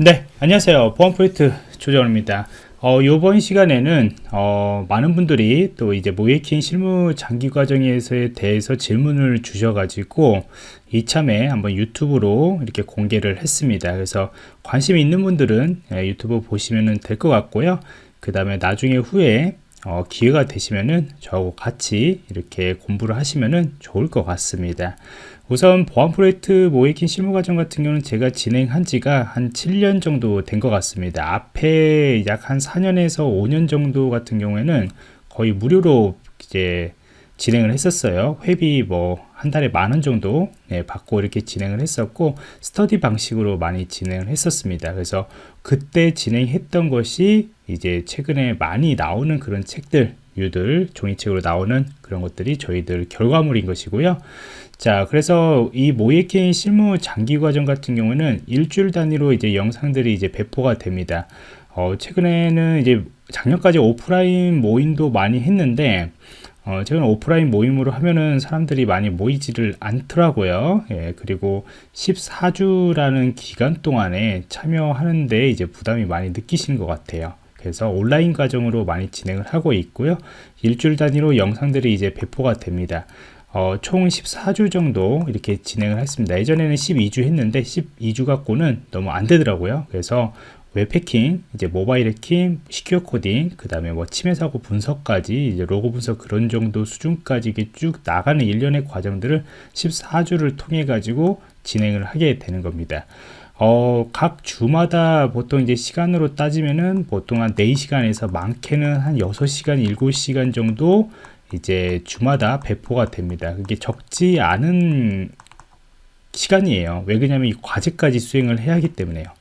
네 안녕하세요 보안 프로젝트 조정입니다 어, 이번 시간에는 어, 많은 분들이 또 이제 모이킹 실무 장기 과정에 대해서 질문을 주셔가지고 이참에 한번 유튜브로 이렇게 공개를 했습니다. 그래서 관심 있는 분들은 예, 유튜브 보시면 될 것 같고요. 그 다음에 나중에 후에 어, 기회가 되시면은 저하고 같이 이렇게 공부를 하시면은 좋을 것 같습니다. 우선 보안 프로젝트 모이킹 실무 과정 같은 경우는 제가 진행한 지가 한 7년 정도 된 것 같습니다. 앞에 약 한 4년에서 5년 정도 같은 경우에는 거의 무료로 이제 진행을 했었어요. 회비 뭐 한 달에 만 원 정도 네, 받고 이렇게 진행을 했었고 스터디 방식으로 많이 진행을 했었습니다. 그래서 그때 진행했던 것이 이제 최근에 많이 나오는 그런 책들 유들 종이책으로 나오는 그런 것들이 저희들 결과물인 것이고요. 자, 그래서 이 모이킹 실무 장기 과정 같은 경우는 일주일 단위로 이제 영상들이 이제 배포가 됩니다. 어, 최근에는 이제 작년까지 오프라인 모임도 많이 했는데 어, 최근 오프라인 모임으로 하면은 사람들이 많이 모이지를 않더라고요. 예, 그리고 14주라는 기간 동안에 참여하는데 이제 부담이 많이 느끼시는 것 같아요. 그래서 온라인 과정으로 많이 진행을 하고 있고요. 일주일 단위로 영상들이 이제 배포가 됩니다. 어, 총 14주 정도 이렇게 진행을 했습니다. 예전에는 12주 했는데 12주 갖고는 너무 안 되더라고요. 그래서 웹 해킹, 이제 모바일 해킹, secure coding, 그 다음에 뭐 침해 사고 분석까지 이제 로그 분석 그런 정도 수준까지 이게 쭉 나가는 일련의 과정들을 14주를 통해 가지고 진행을 하게 되는 겁니다. 어, 각 주마다 보통 이제 시간으로 따지면은 보통 한 4시간에서 많게는 한 6시간, 7시간 정도 이제 주마다 배포가 됩니다. 그게 적지 않은 시간이에요. 왜 그러냐면 이 과제까지 수행을 해야 하기 때문에요.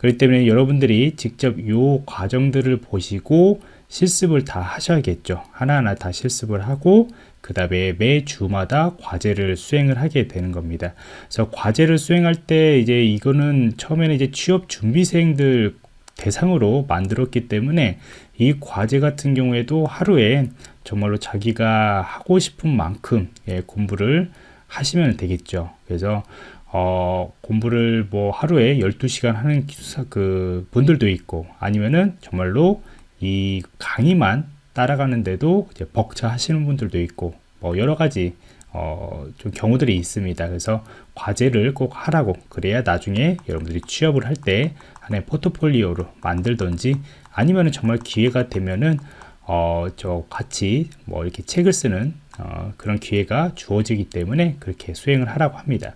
그렇기 때문에 여러분들이 직접 이 과정들을 보시고 실습을 다 하셔야겠죠. 하나하나 다 실습을 하고 그 다음에 매 주마다 과제를 수행을 하게 되는 겁니다. 그래서 과제를 수행할 때 이제 이거는 처음에는 이제 취업 준비생들 대상으로 만들었기 때문에 이 과제 같은 경우에도 하루에 정말로 자기가 하고 싶은 만큼 예, 공부를 하시면 되겠죠. 그래서 어, 공부를 뭐 하루에 12시간 하는 기사 그 분들도 있고 아니면은 정말로 이 강의만 따라가는데도 이제 벅차 하시는 분들도 있고 뭐 여러 가지 어, 좀 경우들이 있습니다. 그래서 과제를 꼭 하라고 그래야 나중에 여러분들이 취업을 할 때 하나의 포트폴리오로 만들던지 아니면은 정말 기회가 되면은 어, 저 같이 뭐 이렇게 책을 쓰는 어, 그런 기회가 주어지기 때문에 그렇게 수행을 하라고 합니다.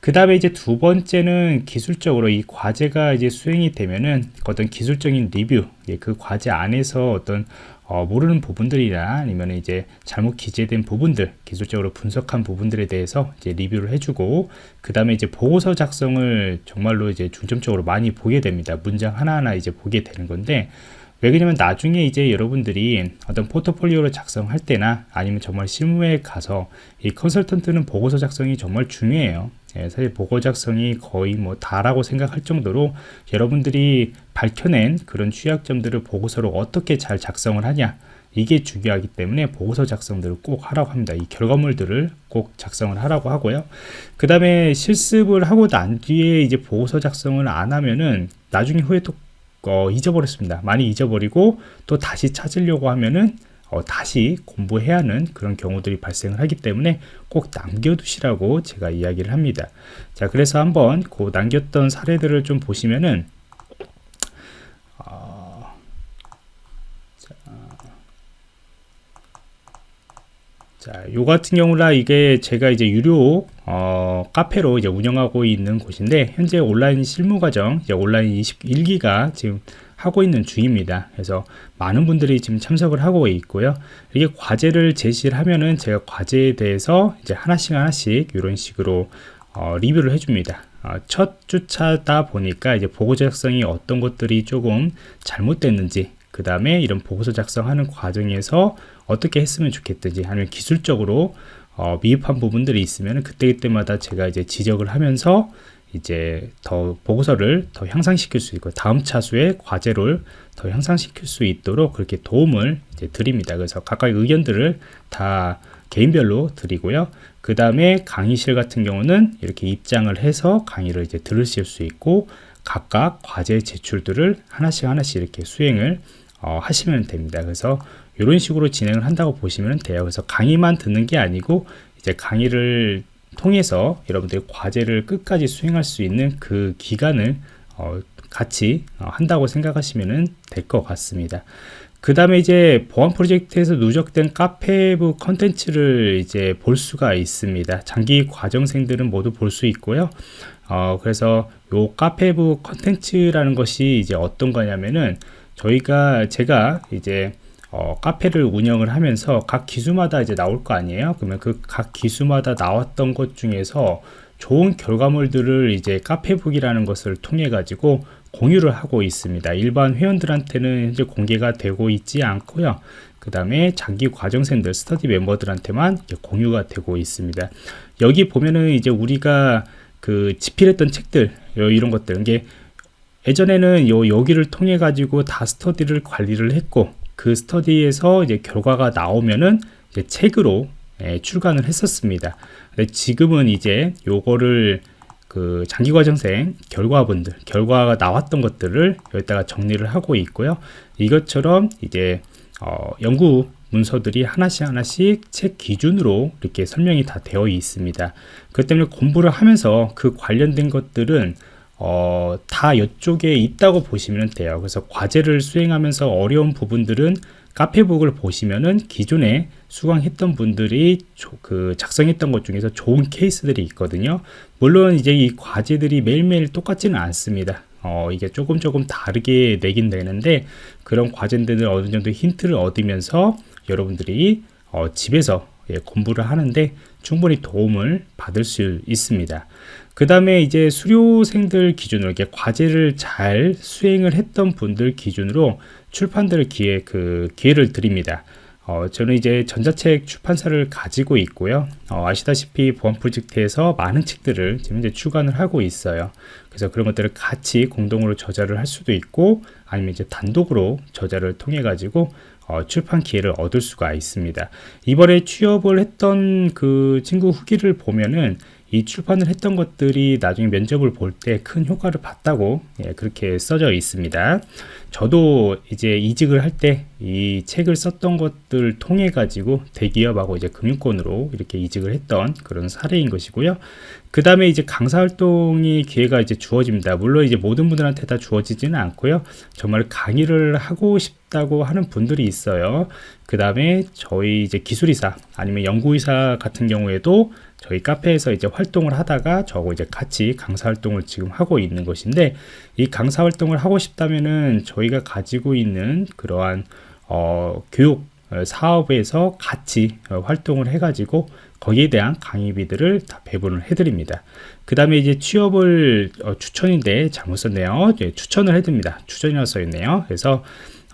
그 다음에 이제 두 번째는 기술적으로 이 과제가 이제 수행이 되면은 어떤 기술적인 리뷰, 예, 그 과제 안에서 어떤 어, 모르는 부분들이나 아니면 이제 잘못 기재된 부분들, 기술적으로 분석한 부분들에 대해서 이제 리뷰를 해주고, 그 다음에 이제 보고서 작성을 정말로 이제 중점적으로 많이 보게 됩니다. 문장 하나하나 이제 보게 되는 건데, 왜 그러냐면 나중에 이제 여러분들이 어떤 포트폴리오를 작성할 때나 아니면 정말 실무에 가서 이 컨설턴트는 보고서 작성이 정말 중요해요. 예, 사실 보고 작성이 거의 뭐 다라고 생각할 정도로 여러분들이 밝혀낸 그런 취약점들을 보고서로 어떻게 잘 작성을 하냐 이게 중요하기 때문에 보고서 작성들을 꼭 하라고 합니다. 이 결과물들을 꼭 작성을 하라고 하고요. 그 다음에 실습을 하고 난 뒤에 이제 보고서 작성을 안 하면은 나중에 후에 또 어, 잊어버렸습니다. 많이 잊어버리고 또 다시 찾으려고 하면은 어, 다시 공부해야 하는 그런 경우들이 발생을 하기 때문에 꼭 남겨두시라고 제가 이야기를 합니다. 자, 그래서 한번 그 남겼던 사례들을 좀 보시면은 어, 자, 자, 요 같은 경우라 이게 제가 이제 유료 어, 카페로 이제 운영하고 있는 곳인데 현재 온라인 실무 과정 이제 온라인 21기가 지금 하고 있는 중입니다. 그래서 많은 분들이 지금 참석을 하고 있고요. 이게 과제를 제시를 하면은 제가 과제에 대해서 이제 하나씩 하나씩 이런 식으로 어, 리뷰를 해줍니다. 어, 첫 주차다 보니까 이제 보고서 작성이 어떤 것들이 조금 잘못됐는지 그 다음에 이런 보고서 작성하는 과정에서 어떻게 했으면 좋겠든지 아니면 기술적으로 어, 미흡한 부분들이 있으면 그때그때마다 제가 이제 지적을 하면서 이제 더 보고서를 더 향상시킬 수 있고 다음 차수의 과제를 더 향상시킬 수 있도록 그렇게 도움을 이제 드립니다. 그래서 각각 의견들을 다 개인별로 드리고요. 그 다음에 강의실 같은 경우는 이렇게 입장을 해서 강의를 이제 들으실 수 있고 각각 과제 제출들을 하나씩 하나씩 이렇게 수행을 어, 하시면 됩니다. 그래서 이런 식으로 진행을 한다고 보시면 돼요. 그래서 강의만 듣는 게 아니고 이제 강의를 통해서 여러분들이 과제를 끝까지 수행할 수 있는 그 기간을 어, 같이 어, 한다고 생각하시면 될 것 같습니다. 그 다음에 이제 보안 프로젝트에서 누적된 카페부 컨텐츠를 이제 볼 수가 있습니다. 장기 과정생들은 모두 볼 수 있고요. 어, 그래서 요 카페부 컨텐츠라는 것이 이제 어떤 거냐면은 저희가 제가 이제 어, 카페를 운영을 하면서 각 기수마다 이제 나올 거 아니에요. 그러면 그 각 기수마다 나왔던 것 중에서 좋은 결과물들을 이제 카페북이라는 것을 통해 가지고 공유를 하고 있습니다. 일반 회원들한테는 현재 공개가 되고 있지 않고요. 그 다음에 장기 과정생들, 스터디 멤버들한테만 공유가 되고 있습니다. 여기 보면은 이제 우리가 그 집필했던 책들, 이런 것들, 이게 예전에는 요 여기를 통해 가지고 다 스터디를 관리를 했고 그 스터디에서 이제 결과가 나오면은 이제 책으로 예, 출간을 했었습니다. 지금은 이제 요거를 그 장기과정생 결과분들 결과가 나왔던 것들을 여기다가 정리를 하고 있고요 이것처럼 이제 어, 연구 문서들이 하나씩 하나씩 책 기준으로 이렇게 설명이 다 되어 있습니다 그 때문에 공부를 하면서 그 관련된 것들은 어, 다 이쪽에 있다고 보시면 돼요 그래서 과제를 수행하면서 어려운 부분들은 카페북을 보시면은 기존에 수강했던 분들이 그 작성했던 것 중에서 좋은 케이스들이 있거든요. 물론 이제 이 과제들이 매일매일 똑같지는 않습니다. 어, 이게 조금 조금 다르게 내긴 되는데 그런 과제들을 어느 정도 힌트를 얻으면서 여러분들이 어, 집에서 예, 공부를 하는데 충분히 도움을 받을 수 있습니다. 그 다음에 이제 수료생들 기준으로 이렇게 과제를 잘 수행을 했던 분들 기준으로 출판들 기회 그 기회를 드립니다. 어, 저는 이제 전자책 출판사를 가지고 있고요. 어, 아시다시피 보안 프로젝트에서 많은 책들을 지금 이제 출간을 하고 있어요. 그래서 그런 것들을 같이 공동으로 저자를 할 수도 있고 아니면 이제 단독으로 저자를 통해 가지고 어, 출판 기회를 얻을 수가 있습니다. 이번에 취업을 했던 그 친구 후기를 보면은 이 출판을 했던 것들이 나중에 면접을 볼 때 큰 효과를 봤다고 예, 그렇게 써져 있습니다. 저도 이제 이직을 할 때 이 책을 썼던 것들 통해 가지고 대기업하고 이제 금융권으로 이렇게 이직을 했던 그런 사례인 것이고요. 그 다음에 이제 강사 활동이 기회가 이제 주어집니다. 물론 이제 모든 분들한테 다 주어지지는 않고요. 정말 강의를 하고 싶다고 하는 분들이 있어요. 그 다음에 저희 이제 기술이사 아니면 연구이사 같은 경우에도 저희 카페에서 이제 활동을 하다가 저하고 이제 같이 강사 활동을 지금 하고 있는 것인데 이 강사 활동을 하고 싶다면은 저희가 가지고 있는 그러한 어, 교육 어, 사업에서 같이 어, 활동을 해가지고 거기에 대한 강의비들을 다 배분을 해드립니다. 그 다음에 이제 취업을 어, 추천인데 잘못 썼네요. 예, 추천을 해드립니다. 추천이라고 써있네요. 그래서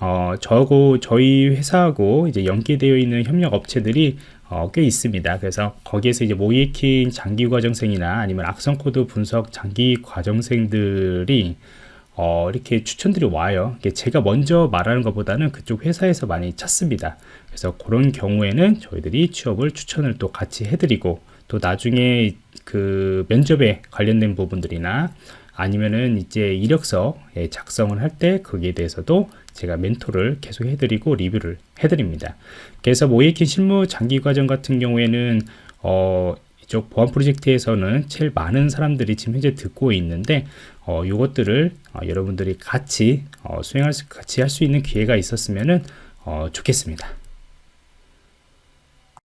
어, 저하고 저희 회사하고 이제 연계되어 있는 협력 업체들이 어, 꽤 있습니다. 그래서 거기에서 이제 모의 해킹 장기 과정생이나 아니면 악성 코드 분석 장기 과정생들이 어, 이렇게 추천들이 와요. 제가 먼저 말하는 것보다는 그쪽 회사에서 많이 찾습니다. 그래서 그런 경우에는 저희들이 취업을 추천을 또 같이 해드리고 또 나중에 그 면접에 관련된 부분들이나 아니면은 이제 이력서 작성을 할 때 거기에 대해서도 제가 멘토를 계속 해드리고 리뷰를 해드립니다. 그래서 모이킹 실무 장기 과정 같은 경우에는 어, 이쪽 보안 프로젝트에서는 제일 많은 사람들이 지금 현재 듣고 있는데 어, 이것들을 어, 여러분들이 같이 어, 수행할 수, 같이 할 수 있는 기회가 있었으면 어, 좋겠습니다.